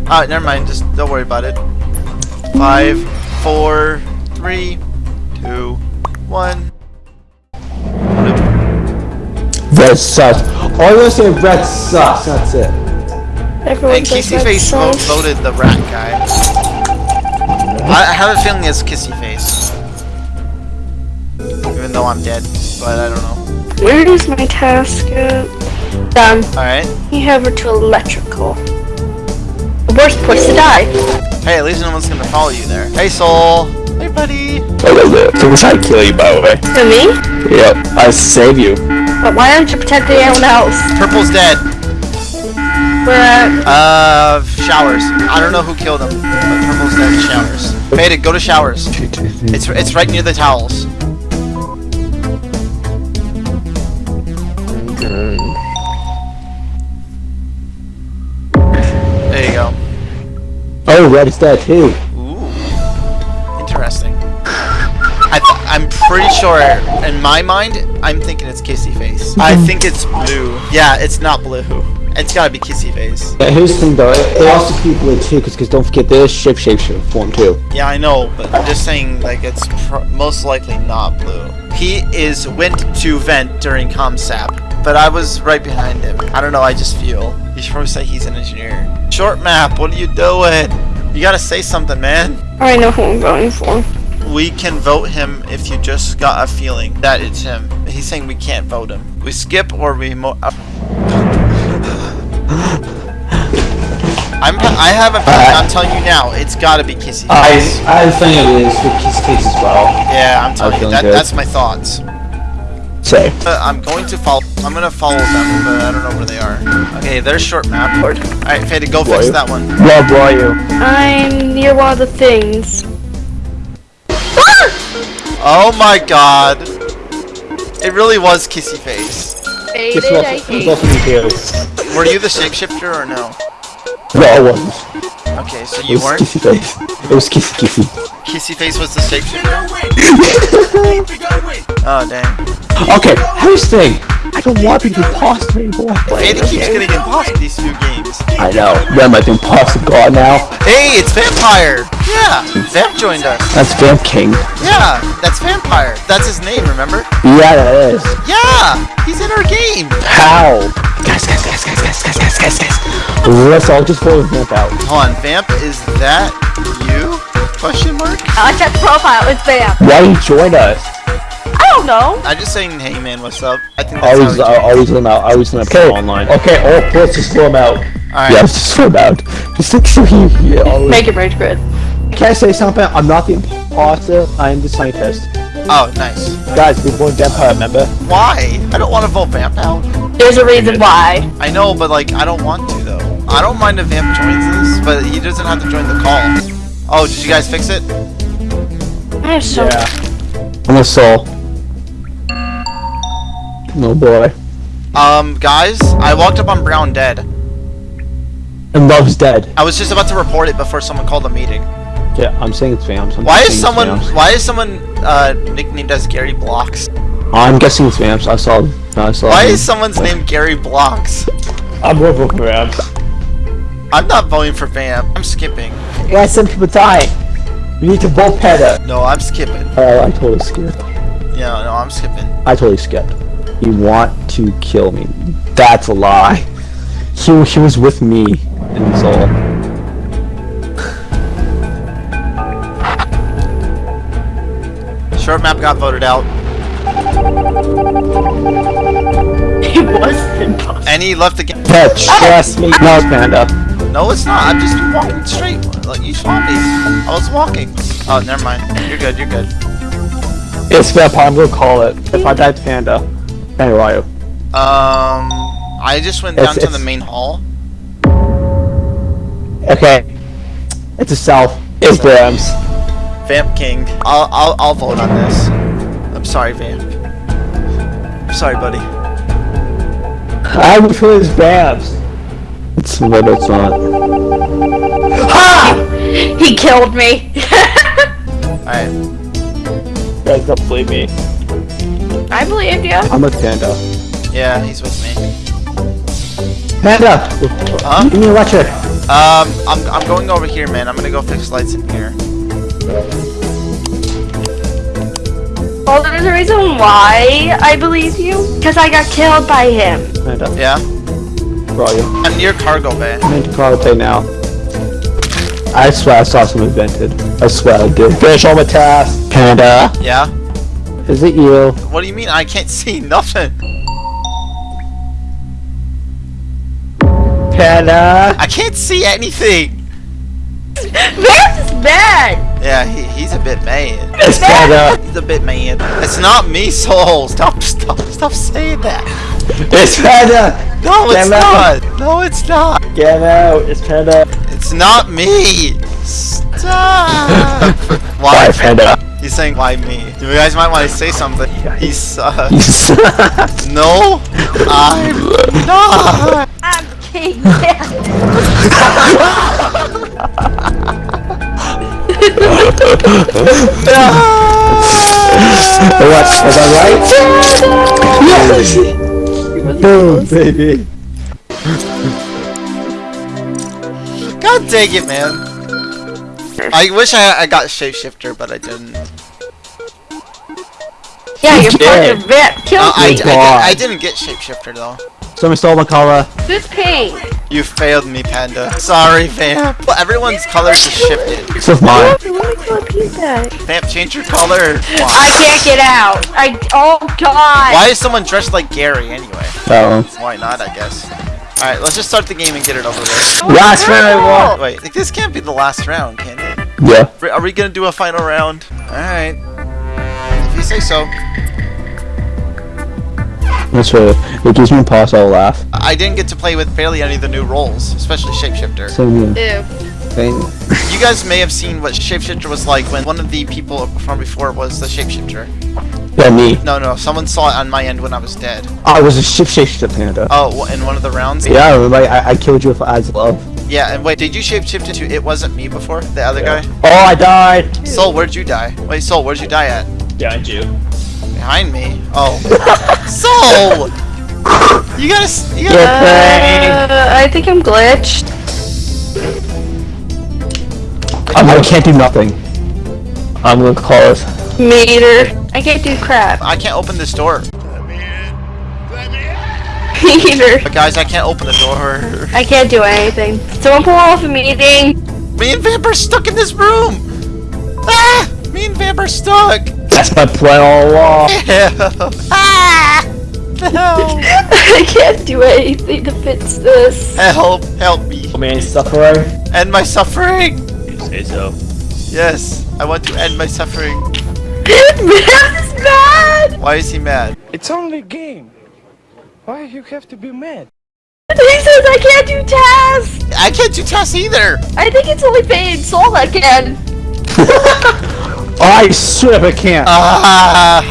[SPEAKER 2] Alright, never mind. Just don't worry about it. Five, four, three, two, one.
[SPEAKER 3] Red sucks. All you say red sucks. That's it.
[SPEAKER 4] Everyone
[SPEAKER 2] And
[SPEAKER 4] says
[SPEAKER 2] Kissy
[SPEAKER 4] that's
[SPEAKER 2] Face
[SPEAKER 4] so-
[SPEAKER 2] voted the rat guy. I, I have a feeling it's Kissy Face. Even though I'm dead, but I don't know.
[SPEAKER 4] Where is my task at? Done.
[SPEAKER 2] Alright.
[SPEAKER 4] You have her to electrical. The worst place to die.
[SPEAKER 2] Hey, at least no one's gonna follow you there. Hey, Soul. Hey, buddy.
[SPEAKER 3] So was I kill you by the way?
[SPEAKER 4] To me?
[SPEAKER 3] Yep. I save you.
[SPEAKER 4] But why don't you protect anyone else?
[SPEAKER 2] Purple's dead.
[SPEAKER 4] Where at?
[SPEAKER 2] Uh, showers. I don't know who killed him, but purple's dead. Showers. Faded, go to showers. It's it's right near the towels. There
[SPEAKER 3] Oh, red is dead too.
[SPEAKER 2] Ooh, interesting. I th I'm pretty sure, in my mind, I'm thinking it's Kissy Face. I think it's blue. Yeah, it's not blue. It's gotta be Kissy Face.
[SPEAKER 3] Yeah, here's the thing though, it, it also keep blue too, because don't forget this shape shape shape form too.
[SPEAKER 2] Yeah, I know, but I'm just saying, like, it's pr most likely not blue. He is went to vent during ComSap, but I was right behind him. I don't know, I just feel. You should probably say he's an engineer. Short map, what are you doing? You gotta say something, man.
[SPEAKER 4] I know who I'm voting for.
[SPEAKER 2] We can vote him if you just got a feeling that it's him. He's saying we can't vote him. We skip or we mo- uh, I'm, I have a feeling, I'm telling you now, it's gotta be Kissy
[SPEAKER 3] I
[SPEAKER 2] Face.
[SPEAKER 3] I think it is with Kiss Case as well.
[SPEAKER 2] Yeah, I'm telling you, that,
[SPEAKER 3] good.
[SPEAKER 2] that's my thoughts.
[SPEAKER 3] Say.
[SPEAKER 2] Uh, I'm going to follow. I'm gonna follow them, but I don't know where they are. Okay, there's short map. All right, Faded, go
[SPEAKER 3] Where
[SPEAKER 2] fix
[SPEAKER 3] you?
[SPEAKER 2] that one.
[SPEAKER 3] Rob, where are you?
[SPEAKER 4] I'm near one of the things.
[SPEAKER 2] Oh my god, it really was Kissy Face.
[SPEAKER 4] Faded, I hate
[SPEAKER 3] also me too.
[SPEAKER 2] Were you the shapeshifter or no?
[SPEAKER 3] No, I wasn't.
[SPEAKER 2] Okay, so you weren't.
[SPEAKER 3] Kissy Face. It was Kissy Kissy.
[SPEAKER 2] Kissy Face was the shapeshifter. Oh dang.
[SPEAKER 3] Okay, here's the thing. I don't want to be imposter anymore.
[SPEAKER 2] Faded keeps getting imposter these few games.
[SPEAKER 3] I know. I, the imposter god now?
[SPEAKER 2] Hey, it's Vampire. Yeah, Vamp joined us.
[SPEAKER 3] That's Vamp King.
[SPEAKER 2] Yeah, that's Vampire. That's his name. Remember?
[SPEAKER 3] Yeah, that is.
[SPEAKER 2] Yeah, he's in our game.
[SPEAKER 3] How? Guys, guys, guys, guys, guys, guys, guys, guys, guys. Let's all just vote Vamp out.
[SPEAKER 2] Hold on, Vamp, is that you? Question mark?
[SPEAKER 4] I checked profile, it's Bam.
[SPEAKER 3] Why you join us?
[SPEAKER 4] I don't know.
[SPEAKER 2] I'm just saying, hey man, what's up? I think that's
[SPEAKER 3] Always,
[SPEAKER 2] how
[SPEAKER 3] uh,
[SPEAKER 2] we do it.
[SPEAKER 3] always let him out. Always let him out online. Okay, all ports just throw him out.
[SPEAKER 2] Alright.
[SPEAKER 3] Yeah, just throw him out. Just like so he, he always.
[SPEAKER 4] Make it rage quit.
[SPEAKER 3] Can I say something? I'm not the imposter. I am the scientist.
[SPEAKER 2] Oh, nice.
[SPEAKER 3] Guys, we're born vampire. Remember?
[SPEAKER 2] Why? I don't want to vote Vamp out.
[SPEAKER 4] There's a reason why.
[SPEAKER 2] I know, but like, I don't want to though. I don't mind if Vamp joins this, but he doesn't have to join the call. Oh, did you guys fix it?
[SPEAKER 4] I have so
[SPEAKER 3] I'm a soul. No boy.
[SPEAKER 2] Um, guys, I walked up on Brown dead.
[SPEAKER 3] And Love's dead.
[SPEAKER 2] I was just about to report it before someone called a meeting.
[SPEAKER 3] Yeah, I'm saying it's Vamps. I'm
[SPEAKER 2] Why
[SPEAKER 3] saying
[SPEAKER 2] is
[SPEAKER 3] it's
[SPEAKER 2] someone?
[SPEAKER 3] Vamps.
[SPEAKER 2] Why is someone uh, nicknamed as Gary Blocks?
[SPEAKER 3] I'm guessing it's Vamps. I saw. I saw.
[SPEAKER 2] Why
[SPEAKER 3] him.
[SPEAKER 2] is someone's name Gary Blocks?
[SPEAKER 3] I'm voting for Vamps.
[SPEAKER 2] I'm not voting for Vamp. I'm skipping.
[SPEAKER 3] Yeah, some people die. We need to vote Peta.
[SPEAKER 2] No, I'm skipping.
[SPEAKER 3] Oh, I totally skipped.
[SPEAKER 2] Yeah, no, I'm skipping.
[SPEAKER 3] I totally skipped. You want to kill me? That's a lie. He he was with me in Soul.
[SPEAKER 2] Short map got voted out.
[SPEAKER 4] it was impossible.
[SPEAKER 2] And he left the game.
[SPEAKER 3] But trust me, no, Panda.
[SPEAKER 2] No, it's not. I'm just walking straight. Like you saw me. I was walking. Oh, never mind. You're good. You're good.
[SPEAKER 3] It's Vampire. I'm gonna call it. If I died, Panda. Panda, where are you?
[SPEAKER 2] Um, I just went down
[SPEAKER 3] It's-
[SPEAKER 2] to the main hall.
[SPEAKER 3] Okay. It's a self. It's Brams.
[SPEAKER 2] Vamp King. I'll I'll I'll vote on this. I'm sorry, Vamp. I'm sorry, buddy.
[SPEAKER 3] I would feel it's Brams. It's what it's not.
[SPEAKER 4] He killed me.
[SPEAKER 2] All right.
[SPEAKER 3] Guys, don't believe me.
[SPEAKER 4] I believe you.
[SPEAKER 3] I'm with Panda.
[SPEAKER 2] Yeah, he's with me.
[SPEAKER 3] Panda!
[SPEAKER 2] Huh?
[SPEAKER 3] Give me a lecture.
[SPEAKER 2] Um, I'm I'm going over here, man. I'm gonna go fix lights in here.
[SPEAKER 4] Well, there's a reason why I believe you. Because I got killed by him.
[SPEAKER 3] Panda,
[SPEAKER 2] Yeah.
[SPEAKER 3] where are you?
[SPEAKER 2] I'm near cargo bay.
[SPEAKER 3] I'm in Carpe now. I swear I saw some invented. I swear I did. Finish all my tasks. Panda,
[SPEAKER 2] Yeah.
[SPEAKER 3] is it you?
[SPEAKER 2] What do you mean? I can't see nothing.
[SPEAKER 3] Panda!
[SPEAKER 2] I can't see anything.
[SPEAKER 4] Vance is bad.
[SPEAKER 2] Yeah, he, he's a bit mad.
[SPEAKER 3] It's Panda!
[SPEAKER 2] He's a bit mad. It's not me, Soul. Stop, stop, stop saying that.
[SPEAKER 3] It's Panda!
[SPEAKER 2] No, it's
[SPEAKER 3] Damn it.
[SPEAKER 2] not. No, it's not.
[SPEAKER 3] Get out. It's Panda.
[SPEAKER 2] It's not me! Stop! Why?
[SPEAKER 3] Why, Panda?
[SPEAKER 2] He's saying, why me? You guys might want to say something. He sucks. No, I'm not!
[SPEAKER 4] I'm king. Yeah.
[SPEAKER 3] what? Was I right? Yes! Boom, baby.
[SPEAKER 2] God dang it, man. I wish I, I got shapeshifter, but I didn't.
[SPEAKER 4] Yeah, you're
[SPEAKER 3] did.
[SPEAKER 4] fucking rip. Kill
[SPEAKER 2] Uh,
[SPEAKER 4] me.
[SPEAKER 2] I, did,
[SPEAKER 3] God.
[SPEAKER 2] I didn't get shapeshifter though.
[SPEAKER 3] Somebody stole my color.
[SPEAKER 4] Who's pink?
[SPEAKER 2] You failed me, Panda. Sorry, Vamp. Well, everyone's colors is shifted.
[SPEAKER 3] This is mine.
[SPEAKER 4] Let me go abuse that.
[SPEAKER 2] Vamp, change your color.
[SPEAKER 4] I can't get out. I. Oh God.
[SPEAKER 2] Why is someone dressed like Gary anyway?
[SPEAKER 3] Oh.
[SPEAKER 2] Why not, I guess. Alright, let's just start the game and get it over with.
[SPEAKER 3] Last round.
[SPEAKER 2] Oh, Wait, like, this can't be the last round, can it?
[SPEAKER 3] Yeah.
[SPEAKER 2] Are we gonna do a final round? Alright. If you say so.
[SPEAKER 3] That's right. It gives me a pause. I'll laugh.
[SPEAKER 2] I didn't get to play with barely any of the new roles, especially Shapeshifter.
[SPEAKER 3] Same here.
[SPEAKER 4] Ew.
[SPEAKER 3] Same.
[SPEAKER 2] You guys may have seen what Shapeshifter was like when one of the people from before was the Shapeshifter.
[SPEAKER 3] Yeah, me.
[SPEAKER 2] No, no, someone saw it on my end when I was dead.
[SPEAKER 3] I was a shapeshifter panda.
[SPEAKER 2] Oh, in one of the rounds?
[SPEAKER 3] Yeah, I remember I, I killed you with eyes of love.
[SPEAKER 2] Yeah, and wait, did you shapeshift into It Wasn't Me before? The other guy?
[SPEAKER 3] Oh, I died.
[SPEAKER 2] Soul, where'd you die? Wait, Soul, where'd you die at?
[SPEAKER 3] Behind you.
[SPEAKER 2] Behind me? Oh. Soul! You gotta. You gotta.
[SPEAKER 4] Uh, I think I'm glitched.
[SPEAKER 3] I, I can't do nothing. I'm gonna close.
[SPEAKER 4] Meter. I can't do crap.
[SPEAKER 2] I can't open this door.
[SPEAKER 4] Meter.
[SPEAKER 2] But guys, I can't open the door.
[SPEAKER 4] I can't do anything. Someone pull off a meeting.
[SPEAKER 2] Me and Vamp are stuck in this room! Ah! Me and Vamp are stuck!
[SPEAKER 3] That's my plan all along.
[SPEAKER 2] Ew. Ah! No!
[SPEAKER 4] I can't do anything to fix this.
[SPEAKER 2] Help! Help me!
[SPEAKER 3] Oh man, suffering.
[SPEAKER 2] End my suffering!
[SPEAKER 3] You say so.
[SPEAKER 2] Yes, I want to end my suffering.
[SPEAKER 4] Matt is mad.
[SPEAKER 2] Why is he mad?
[SPEAKER 7] It's only a game. Why you have to be mad?
[SPEAKER 4] He says I can't do tasks.
[SPEAKER 2] I can't do tasks either!
[SPEAKER 4] I think it's only Fade and Soul that can.
[SPEAKER 3] I swear I can't.
[SPEAKER 2] Ah!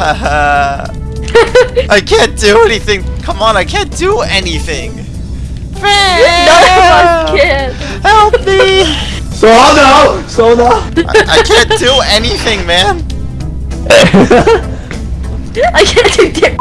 [SPEAKER 2] I can't do anything! Come on, I can't do anything!
[SPEAKER 4] None of us
[SPEAKER 2] Vamp!
[SPEAKER 4] can.
[SPEAKER 2] Help me!
[SPEAKER 3] so no. So no.
[SPEAKER 2] I, I can't do anything, man!
[SPEAKER 4] I can't do dick.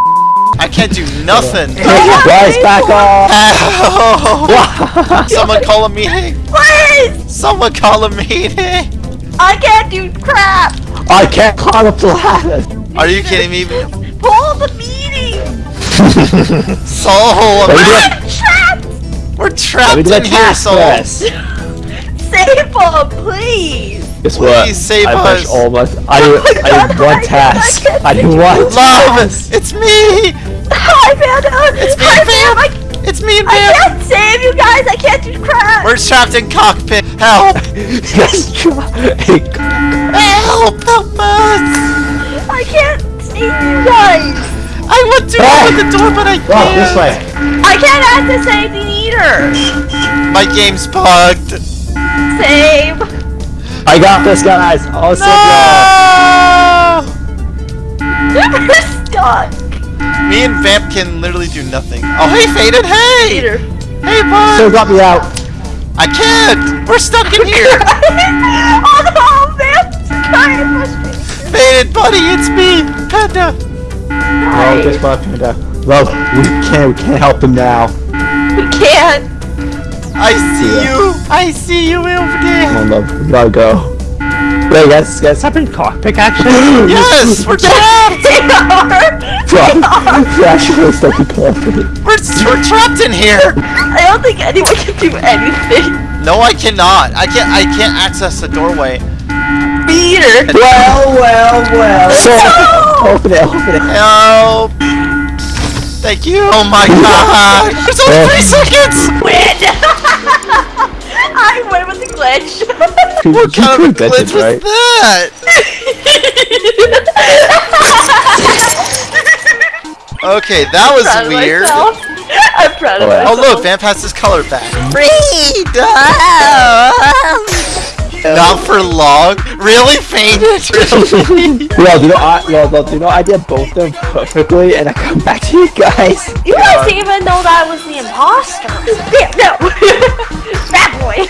[SPEAKER 2] I can't do nothing!
[SPEAKER 3] Guys, back off.
[SPEAKER 2] Ow! Someone call a meeting!
[SPEAKER 4] Please.
[SPEAKER 2] Someone call a meeting!
[SPEAKER 4] I can't do crap.
[SPEAKER 3] I can't climb up the ladder.
[SPEAKER 2] Are you kidding me?
[SPEAKER 4] Pull the meeting.
[SPEAKER 2] Soul!
[SPEAKER 3] Let me do
[SPEAKER 4] I'm trapped.
[SPEAKER 2] We're trapped in
[SPEAKER 3] that
[SPEAKER 2] here,
[SPEAKER 3] task
[SPEAKER 2] Soul!
[SPEAKER 4] Save him, please.
[SPEAKER 3] Guess
[SPEAKER 2] Please
[SPEAKER 3] what?
[SPEAKER 2] save
[SPEAKER 3] I
[SPEAKER 2] us.
[SPEAKER 3] all my. I did. Oh I did one oh task. I did one.
[SPEAKER 2] Love! It's me!
[SPEAKER 4] Hi, Panda.
[SPEAKER 2] It's me,
[SPEAKER 4] Hi,
[SPEAKER 2] Vamp.
[SPEAKER 4] I,
[SPEAKER 2] It's me and
[SPEAKER 4] I can't save you guys. I can't do crap.
[SPEAKER 2] We're trapped in cockpit! Help!
[SPEAKER 3] Yes, try.
[SPEAKER 2] Help! Help us!
[SPEAKER 4] I can't save you guys.
[SPEAKER 2] I want to open the door, but I
[SPEAKER 3] Oh, this
[SPEAKER 2] can't!
[SPEAKER 3] way.
[SPEAKER 4] I can't access anything either.
[SPEAKER 2] My game's bugged!
[SPEAKER 4] Save.
[SPEAKER 3] I got this, guys. I'll y'all.
[SPEAKER 2] No!
[SPEAKER 4] We're stuck.
[SPEAKER 2] Me and Vamp can literally do nothing. Oh, hey, Faded! Hey!
[SPEAKER 4] Peter.
[SPEAKER 2] Hey, bud!
[SPEAKER 3] So got me out.
[SPEAKER 2] I can't! We're stuck in here!
[SPEAKER 4] Oh, oh no, man. I'm frustrated.
[SPEAKER 2] Faded, buddy, it's me! Panda!
[SPEAKER 3] Oh, guess what, Panda? Well, we can't. We can't help him now.
[SPEAKER 4] We can't.
[SPEAKER 2] I see
[SPEAKER 3] Yeah.
[SPEAKER 2] you! I see you over
[SPEAKER 3] Come on, love. We gotta go. Wait, guys, guys, happened cockpit action?
[SPEAKER 2] Yes! We're trapped!
[SPEAKER 3] Crash was stuck in cockpit.
[SPEAKER 2] We're, we're trapped in here!
[SPEAKER 4] I don't think anyone can do anything.
[SPEAKER 2] No, I cannot. I can't. I can't access the doorway.
[SPEAKER 4] Peter.
[SPEAKER 6] Well, well, well.
[SPEAKER 3] So, open it, open it.
[SPEAKER 2] Help! Thank you. Oh my god! There's only three seconds.
[SPEAKER 4] Win. I win with the glitch.
[SPEAKER 2] What kind of a glitch was
[SPEAKER 3] right?
[SPEAKER 2] that? Okay, that was
[SPEAKER 4] Proud
[SPEAKER 2] weird.
[SPEAKER 4] myself. I'm proud of
[SPEAKER 3] Oh, yeah.
[SPEAKER 2] Oh look, Vamp has his color back. Not for long. Really fainted. Really?
[SPEAKER 3] Yo, do you know I, yo, yo, do you know I did both of them perfectly, and I come back to you guys.
[SPEAKER 4] You guys didn't even know that I was the imposter. Yeah, no. Bad boy.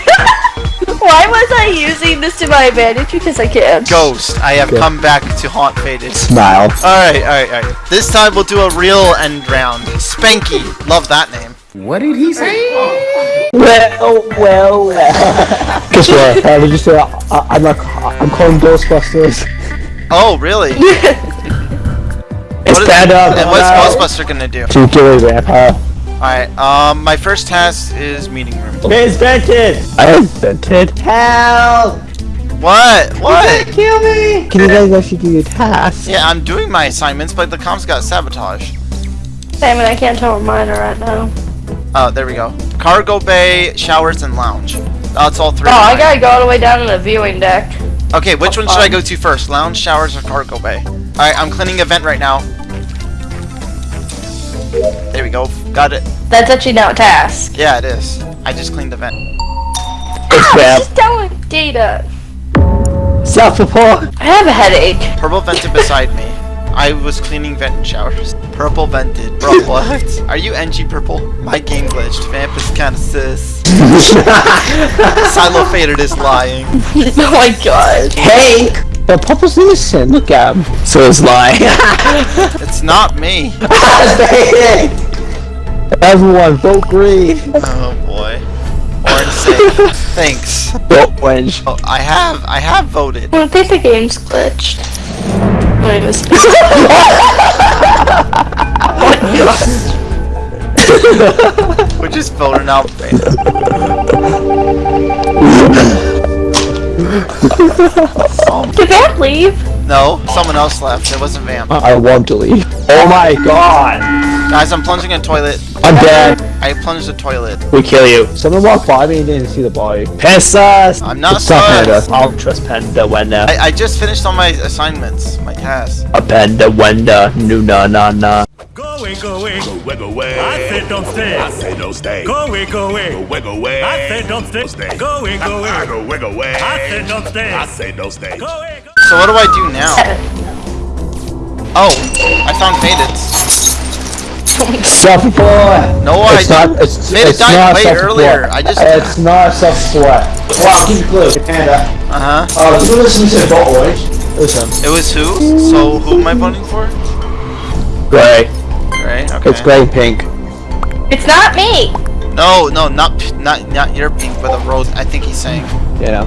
[SPEAKER 4] Why was I using this to my advantage? Because I can't.
[SPEAKER 2] Ghost, I have come back to haunt Faded.
[SPEAKER 3] Smile.
[SPEAKER 2] Alright, alright, alright. This time we'll do a real end round. Spanky. Love that name.
[SPEAKER 3] Well, well, well. Guess what? I was just uh, uh, say uh, I, I'm not. I'm calling Ghostbusters.
[SPEAKER 2] Oh, really?
[SPEAKER 3] It's
[SPEAKER 2] What is-
[SPEAKER 3] stand up.
[SPEAKER 2] And what's Ghostbuster gonna do?
[SPEAKER 3] To kill a vampire.
[SPEAKER 2] Alright, um, my first task is meeting room.
[SPEAKER 3] It's vented. I invented. Help!
[SPEAKER 2] What? What?
[SPEAKER 3] Kill me! Can you guys actually do your task?
[SPEAKER 2] Yeah, I'm doing my assignments, but the comms got sabotaged.
[SPEAKER 4] Damn it, I can't tell where mine are right now.
[SPEAKER 2] Oh, there we go. Cargo bay, showers, and lounge. That's all three.
[SPEAKER 4] Oh, I gotta go all the way down to the viewing deck.
[SPEAKER 2] Okay, which oh, one should I go to first? Lounge, showers, or cargo bay? Alright, I'm cleaning a vent right now. There we go. Got it.
[SPEAKER 4] That's actually not a task.
[SPEAKER 2] Yeah, it is. I just cleaned the vent.
[SPEAKER 3] It's vamp.
[SPEAKER 4] Just telling data.
[SPEAKER 3] Self-report.
[SPEAKER 4] I have a headache.
[SPEAKER 2] Purple vented beside me. I was cleaning vent and showers. Purple vented. Bro, what? Are you NG purple? My game glitched. Vamp is kinda sis. Silo faded is lying.
[SPEAKER 4] oh my god.
[SPEAKER 3] Hey! The purple's innocent. Look at him. So it's lying.
[SPEAKER 2] It's not me.
[SPEAKER 3] Everyone, vote green.
[SPEAKER 2] Oh boy. Orange safe. Thanks.
[SPEAKER 3] Vote orange.
[SPEAKER 2] Oh, I have. I have voted.
[SPEAKER 4] I think the game's glitched.
[SPEAKER 2] We're just voting out Vamp.
[SPEAKER 4] Did Vamp leave?
[SPEAKER 2] No, someone else left. It wasn't Vamp.
[SPEAKER 3] I want to leave. Oh my god.
[SPEAKER 2] Guys, I'm plunging a toilet.
[SPEAKER 3] I'm dead.
[SPEAKER 2] I plunged a toilet.
[SPEAKER 3] We kill you. Someone walked by me and didn't see the body. Piss us.
[SPEAKER 2] I'm not
[SPEAKER 3] It's not
[SPEAKER 2] sus.
[SPEAKER 3] Panda. I'll trust Panda when uh,
[SPEAKER 2] I, I just finished all my assignments, my tasks.
[SPEAKER 3] a Panda when uh, no na na na.
[SPEAKER 8] Go away, go away.
[SPEAKER 9] Go away, go away.
[SPEAKER 8] I said don't stay.
[SPEAKER 9] I say don't stay.
[SPEAKER 8] Go away, go away.
[SPEAKER 9] Go away, go away.
[SPEAKER 8] I said don't stay.
[SPEAKER 9] stay.
[SPEAKER 8] Go away, go away.
[SPEAKER 9] I go away, go away.
[SPEAKER 8] I said don't stay.
[SPEAKER 9] I say don't stay.
[SPEAKER 8] Go away, go
[SPEAKER 2] So what do I do now? Oh, I found Faded.
[SPEAKER 3] Self-report.
[SPEAKER 2] No,
[SPEAKER 3] it's not.
[SPEAKER 2] didn't.
[SPEAKER 3] It's,
[SPEAKER 2] Made it die
[SPEAKER 3] not
[SPEAKER 2] way earlier. I just-
[SPEAKER 3] It's not self-report. Wow, give me a clue. Panda.
[SPEAKER 2] Uh huh.
[SPEAKER 3] Oh, you listen to Vote Orange. Listen.
[SPEAKER 2] It was who? So who am I voting for?
[SPEAKER 3] Gray.
[SPEAKER 2] Gray. Okay.
[SPEAKER 3] It's gray and pink.
[SPEAKER 4] It's not me.
[SPEAKER 2] No, no, not not not your pink, but the rose. I think he's saying.
[SPEAKER 3] Yeah.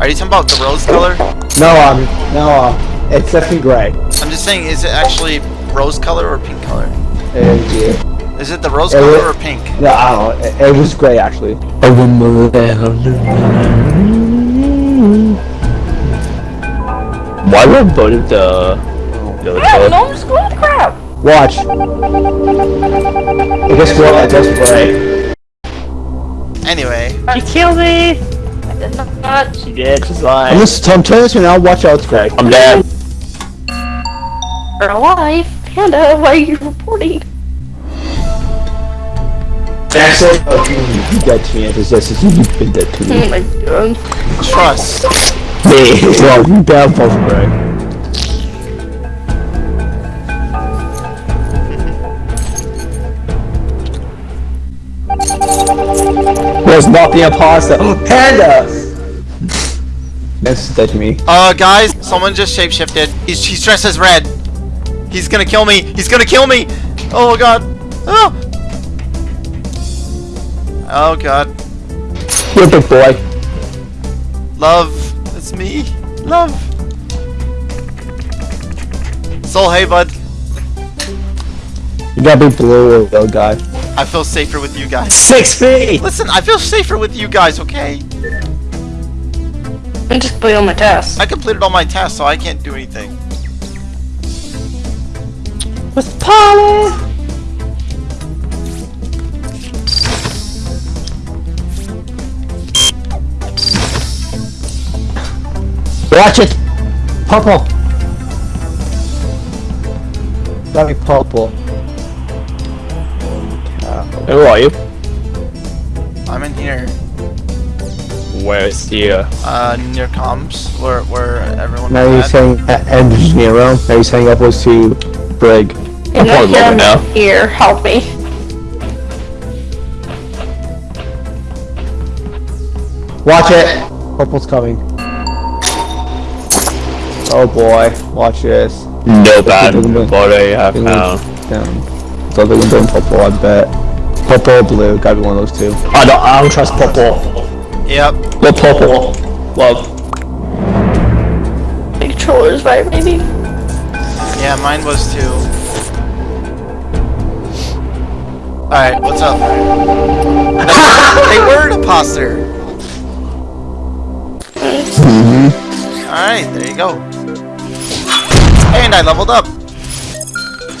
[SPEAKER 2] Are you talking about the rose color?
[SPEAKER 3] No, um, no, um, it's definitely gray.
[SPEAKER 2] I'm just saying, is it actually rose color or pink color?
[SPEAKER 3] Uh, yeah.
[SPEAKER 2] Is it the rose
[SPEAKER 3] It
[SPEAKER 2] color
[SPEAKER 3] wa-
[SPEAKER 2] or pink?
[SPEAKER 3] No, I don't know. It, it was gray actually. Why would I voted the the
[SPEAKER 4] I don't know, I'm just going to crap.
[SPEAKER 3] Watch. I guess what? I guess gray.
[SPEAKER 2] Anyway,
[SPEAKER 4] You killed me. I did not.
[SPEAKER 3] She did. She's lying. I'm just I'm telling you now. Watch out, it's gray. I'm dead.
[SPEAKER 4] You're alive. Panda, why are you reporting?
[SPEAKER 3] Actually, oh, you dead to me. It's just you've been dead to
[SPEAKER 4] Oh my god.
[SPEAKER 2] trust.
[SPEAKER 3] Me. Well, you down both Was not the imposter. Panda. This is dead me.
[SPEAKER 2] Uh, guys, someone just shapeshifted. He's he's dressed as red. He's gonna kill me. He's gonna kill me. Oh god. Oh. Oh god.
[SPEAKER 3] You're a big boy.
[SPEAKER 2] Love. It's me. Love. Soul, hey bud.
[SPEAKER 3] You gotta be blue yellow guy.
[SPEAKER 2] I feel safer with you guys.
[SPEAKER 3] Six feet.
[SPEAKER 2] Listen, I feel safer with you guys, okay?
[SPEAKER 4] I just played on my test.
[SPEAKER 2] I completed all my tasks, so I can't do anything.
[SPEAKER 3] What's Polly? Watch it! Purple! Let me purple. Who are you?
[SPEAKER 2] I'm in here.
[SPEAKER 3] Where's the?
[SPEAKER 2] Uh, near comms, where where everyone.
[SPEAKER 3] Now
[SPEAKER 2] was
[SPEAKER 3] you're
[SPEAKER 2] at.
[SPEAKER 3] saying uh, engineer room. Now you're saying upwards to brig. I'm
[SPEAKER 4] And I
[SPEAKER 3] probably lower
[SPEAKER 4] him
[SPEAKER 3] now.
[SPEAKER 4] here, help me.
[SPEAKER 3] Watch it. Purple's coming. Oh boy, watch this.
[SPEAKER 10] No bad
[SPEAKER 3] Doing-
[SPEAKER 10] what I have
[SPEAKER 3] doing-
[SPEAKER 10] found.
[SPEAKER 3] Down. So they're gonna purple, I bet. Purple or blue, gotta be one of those two. I don't, I don't trust purple.
[SPEAKER 2] Yep.
[SPEAKER 3] The purple. Love.
[SPEAKER 4] Controller's vibrating.
[SPEAKER 2] Yeah, mine was too. Alright, what's up? they were an imposter! Mm-hmm. Alright, there you go. And I leveled up!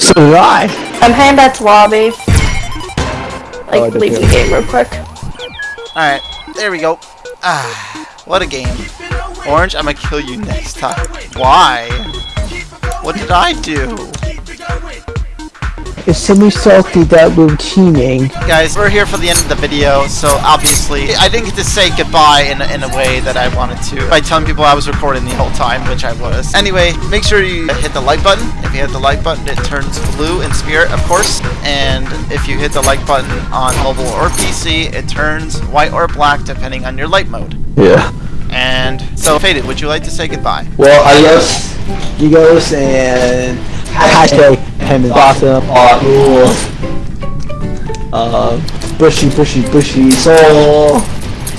[SPEAKER 3] So did I.
[SPEAKER 4] I'm heading back to lobby.
[SPEAKER 3] Oh,
[SPEAKER 4] Like,
[SPEAKER 3] did
[SPEAKER 4] leave the game real quick.
[SPEAKER 2] Alright, there we go. Ah, what a game. Orange, I'm gonna kill you next time. Why? What did I do?
[SPEAKER 3] It's semi salty that we're teaming.
[SPEAKER 2] Guys, we're here for the end of the video, so obviously I didn't get to say goodbye in, in a way that I wanted to by telling people I was recording the whole time, which I was. Anyway, make sure you hit the like button. If you hit the like button, it turns blue in spirit, of course. And if you hit the like button on mobile or PC, it turns white or black depending on your light mode.
[SPEAKER 3] Yeah.
[SPEAKER 2] And so, Faded, would you like to say goodbye?
[SPEAKER 3] Well, adios, Gigos, and hashtag him and bottom are rules. Uh, bushy, bushy, bushy soul.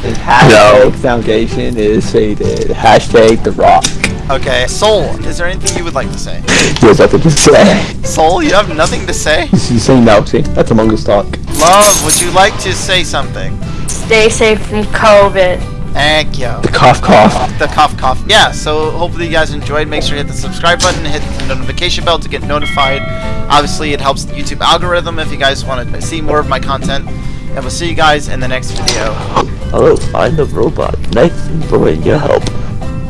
[SPEAKER 3] And hashtag foundation is faded. Hashtag the rock.
[SPEAKER 2] Okay, Soul, is there anything you would like to say?
[SPEAKER 3] There's nothing to say.
[SPEAKER 2] Soul, you have nothing to say?
[SPEAKER 3] You say no, see? That's Among Us talk.
[SPEAKER 2] Love, would you like to say something?
[SPEAKER 4] Stay safe from COVID.
[SPEAKER 2] Thank you.
[SPEAKER 3] The cough cough.
[SPEAKER 2] the cough cough. Yeah, so hopefully you guys enjoyed. Make sure you hit the subscribe button, hit the notification bell to get notified. Obviously, it helps the YouTube algorithm if you guys want to see more of my content. And we'll see you guys in the next video.
[SPEAKER 10] Hello, I'm the robot. Nice enjoying your help.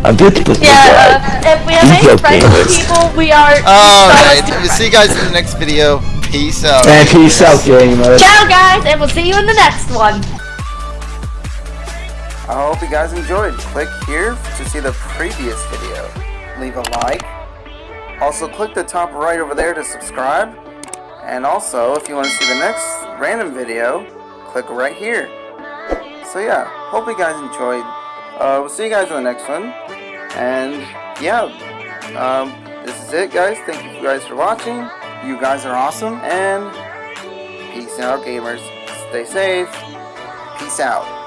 [SPEAKER 10] I'm beautiful.
[SPEAKER 4] Yeah, uh, if we have
[SPEAKER 10] You
[SPEAKER 4] any friends
[SPEAKER 10] gamers.
[SPEAKER 4] people, we are.
[SPEAKER 2] Alright, we'll see you guys in the next video. Peace out.
[SPEAKER 3] And peace out, gamers.
[SPEAKER 4] Ciao, guys, and we'll see you in the next one.
[SPEAKER 11] I hope you guys enjoyed. Click here to see the previous video. Leave a like. Also, click the top right over there to subscribe. And also, if you want to see the next random video, click right here. So yeah, hope you guys enjoyed. Uh, we'll see you guys in the next one. And yeah, um, this is it, guys. Thank you guys for watching. You guys are awesome. And peace out, gamers. Stay safe. Peace out.